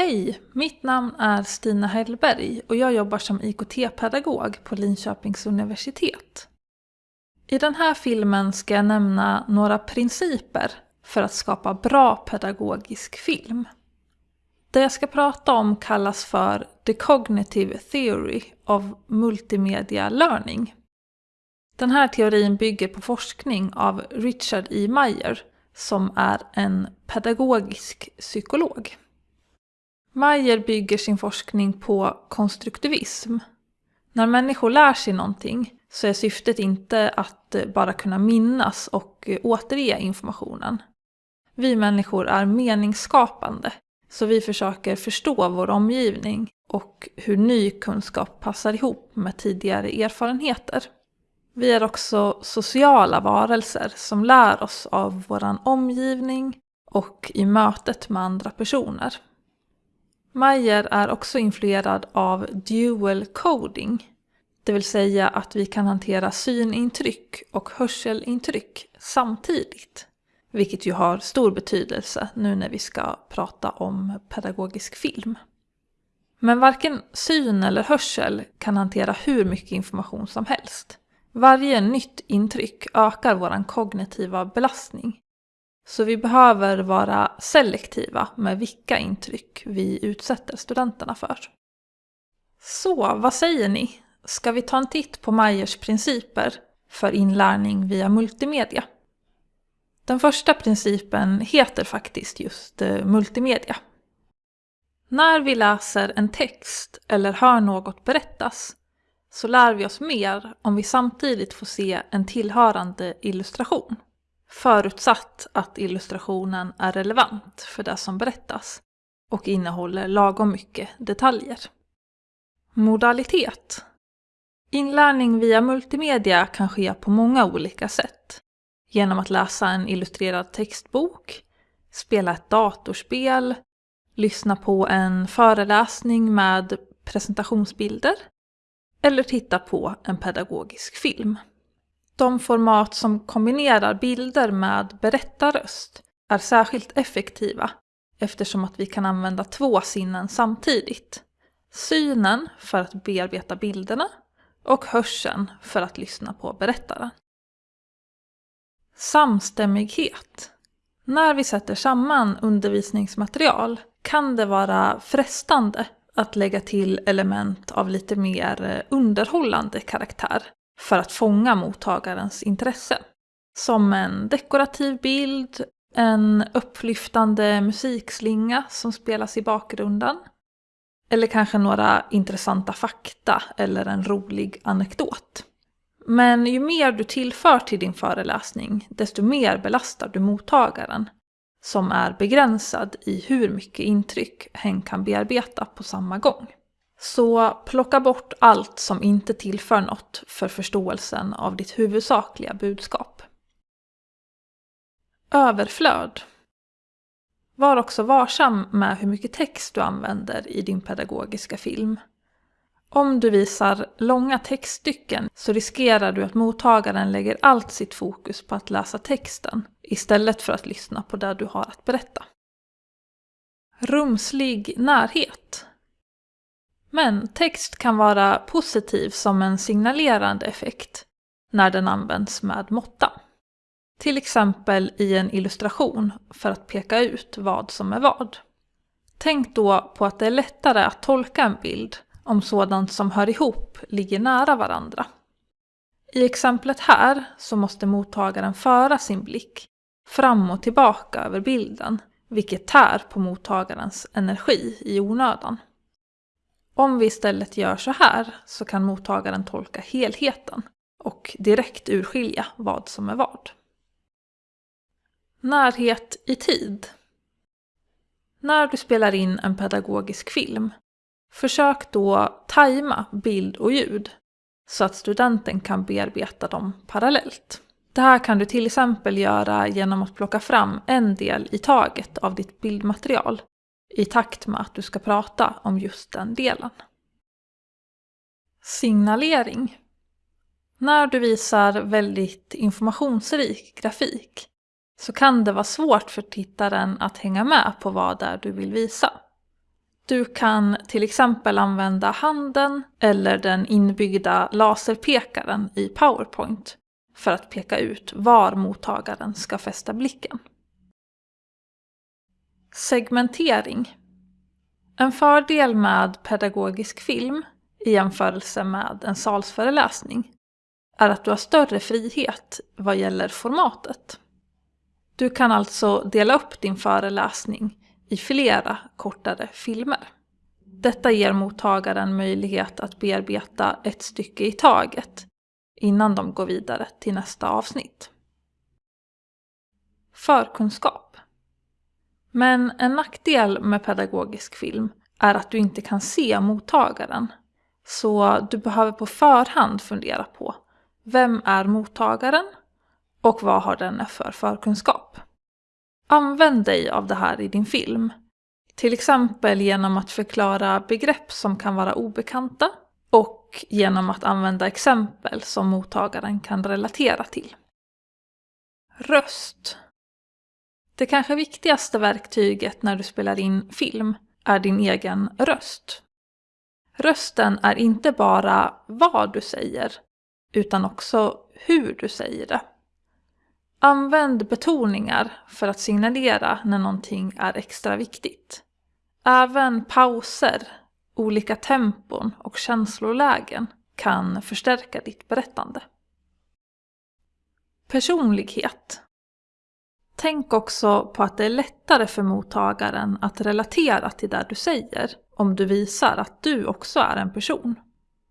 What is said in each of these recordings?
Hej! Mitt namn är Stina Hellberg och jag jobbar som IKT-pedagog på Linköpings universitet. I den här filmen ska jag nämna några principer för att skapa bra pedagogisk film. Det jag ska prata om kallas för The Cognitive Theory of Multimedia Learning. Den här teorin bygger på forskning av Richard E. Meyer som är en pedagogisk psykolog. Mayer bygger sin forskning på konstruktivism. När människor lär sig någonting så är syftet inte att eh, bara kunna minnas och eh, återge informationen. Vi människor är meningsskapande, så vi försöker förstå vår omgivning och hur ny kunskap passar ihop med tidigare erfarenheter. Vi är också sociala varelser som lär oss av vår omgivning och i mötet med andra personer. Mayer är också influerad av dual coding, det vill säga att vi kan hantera synintryck och hörselintryck samtidigt. Vilket ju har stor betydelse nu när vi ska prata om pedagogisk film. Men varken syn eller hörsel kan hantera hur mycket information som helst. Varje nytt intryck ökar vår kognitiva belastning. Så vi behöver vara selektiva med vilka intryck vi utsätter studenterna för. Så, vad säger ni? Ska vi ta en titt på Meyers principer för inlärning via multimedia? Den första principen heter faktiskt just eh, multimedia. När vi läser en text eller hör något berättas så lär vi oss mer om vi samtidigt får se en tillhörande illustration. Förutsatt att illustrationen är relevant för det som berättas och innehåller lagom mycket detaljer. Modalitet. Inlärning via multimedia kan ske på många olika sätt. Genom att läsa en illustrerad textbok, spela ett datorspel, lyssna på en föreläsning med presentationsbilder eller titta på en pedagogisk film. De format som kombinerar bilder med berättarröst är särskilt effektiva eftersom att vi kan använda två sinnen samtidigt. Synen för att bearbeta bilderna och hörseln för att lyssna på berättaren. Samstämmighet. När vi sätter samman undervisningsmaterial kan det vara frestande att lägga till element av lite mer eh, underhållande karaktär för att fånga mottagarens intresse. Som en dekorativ bild, en upplyftande musikslinga som spelas i bakgrunden. Eller kanske några intressanta fakta eller en rolig anekdot. Men ju mer du tillför till din föreläsning, desto mer belastar du mottagaren som är begränsad i hur mycket intryck hen kan bearbeta på samma gång. Så plocka bort allt som inte tillför något för förståelsen av ditt huvudsakliga budskap. Överflöd. Var också varsam med hur mycket text du använder i din pedagogiska film. Om du visar långa textstycken så riskerar du att mottagaren lägger allt sitt fokus på att läsa texten istället för att lyssna på det du har att berätta. Rumslig närhet. Men text kan vara positiv som en signalerande effekt när den används med måtta. Till exempel i en illustration för att peka ut vad som är vad. Tänk då på att det är lättare att tolka en bild om sådant som hör ihop ligger nära varandra. I exemplet här så måste mottagaren föra sin blick fram och tillbaka över bilden, vilket tär på mottagarens energi i onödan. Om vi istället gör så här så kan mottagaren tolka helheten och direkt urskilja vad som är vad. Närhet i tid. När du spelar in en pedagogisk film, försök då tajma bild och ljud så att studenten kan bearbeta dem parallellt. Det här kan du till exempel göra genom att plocka fram en del i taget av ditt bildmaterial i takt med att du ska prata om just den delen. Signalering. När du visar väldigt informationsrik grafik så kan det vara svårt för tittaren att hänga med på vad det är du vill visa. Du kan till exempel använda handen eller den inbyggda laserpekaren i PowerPoint för att peka ut var mottagaren ska fästa blicken. Segmentering. En fördel med pedagogisk film i jämförelse med en salsföreläsning är att du har större frihet vad gäller formatet. Du kan alltså dela upp din föreläsning i flera kortare filmer. Detta ger mottagaren möjlighet att bearbeta ett stycke i taget innan de går vidare till nästa avsnitt. Förkunskap. Men en nackdel med pedagogisk film är att du inte kan se mottagaren. Så du behöver på förhand fundera på vem är mottagaren och vad har den för förkunskap? Använd dig av det här i din film. Till exempel genom att förklara begrepp som kan vara obekanta och genom att använda exempel som mottagaren kan relatera till. Röst. Det kanske viktigaste verktyget när du spelar in film är din egen röst. Rösten är inte bara vad du säger, utan också hur du säger det. Använd betoningar för att signalera när någonting är extra viktigt. Även pauser, olika tempon och känslolägen kan förstärka ditt berättande. Personlighet. Tänk också på att det är lättare för mottagaren att relatera till det du säger om du visar att du också är en person.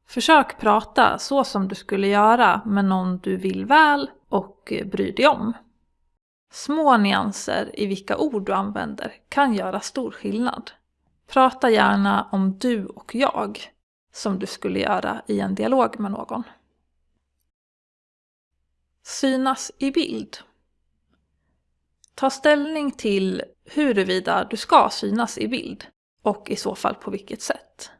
Försök prata så som du skulle göra med någon du vill väl och bryr dig om. Små nyanser i vilka ord du använder kan göra stor skillnad. Prata gärna om du och jag, som du skulle göra i en dialog med någon. Synas i bild. Ta ställning till huruvida du ska synas i bild och i så fall på vilket sätt.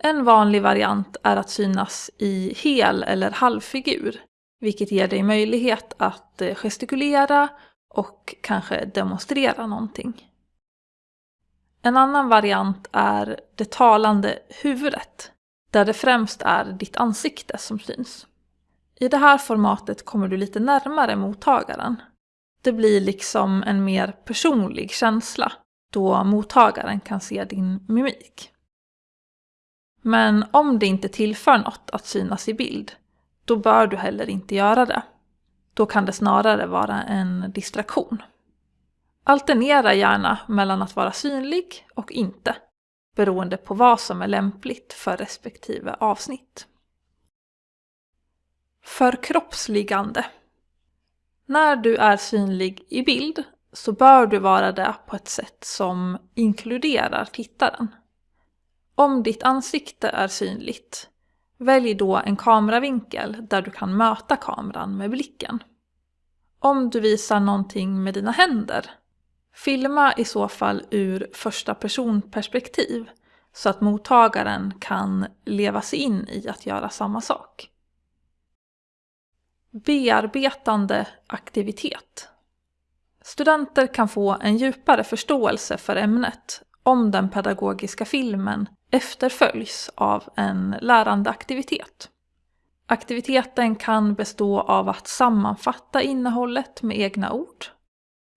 En vanlig variant är att synas i hel eller halvfigur, vilket ger dig möjlighet att eh, gestikulera och kanske demonstrera någonting. En annan variant är det talande huvudet, där det främst är ditt ansikte som syns. I det här formatet kommer du lite närmare mottagaren. Det blir liksom en mer personlig känsla, då mottagaren kan se din mimik. Men om det inte tillför något att synas i bild, då bör du heller inte göra det. Då kan det snarare vara en distraktion. Alternera gärna mellan att vara synlig och inte, beroende på vad som är lämpligt för respektive avsnitt. Förkroppsligande. När du är synlig i bild så bör du vara det på ett sätt som inkluderar tittaren. Om ditt ansikte är synligt, välj då en kameravinkel där du kan möta kameran med blicken. Om du visar någonting med dina händer, filma i så fall ur första personperspektiv så att mottagaren kan leva sig in i att göra samma sak. Bearbetande aktivitet. Studenter kan få en djupare förståelse för ämnet om den pedagogiska filmen efterföljs av en lärande aktivitet. Aktiviteten kan bestå av att sammanfatta innehållet med egna ord,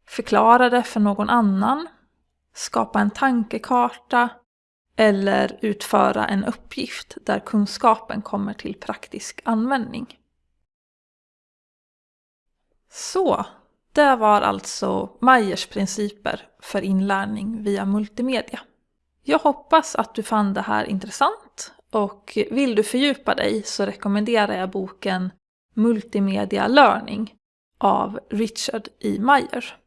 förklara det för någon annan, skapa en tankekarta eller utföra en uppgift där kunskapen kommer till praktisk användning. Så, det var alltså Meyers principer för inlärning via multimedia. Jag hoppas att du fann det här intressant och vill du fördjupa dig så rekommenderar jag boken Multimedia Learning av Richard E. Meyer.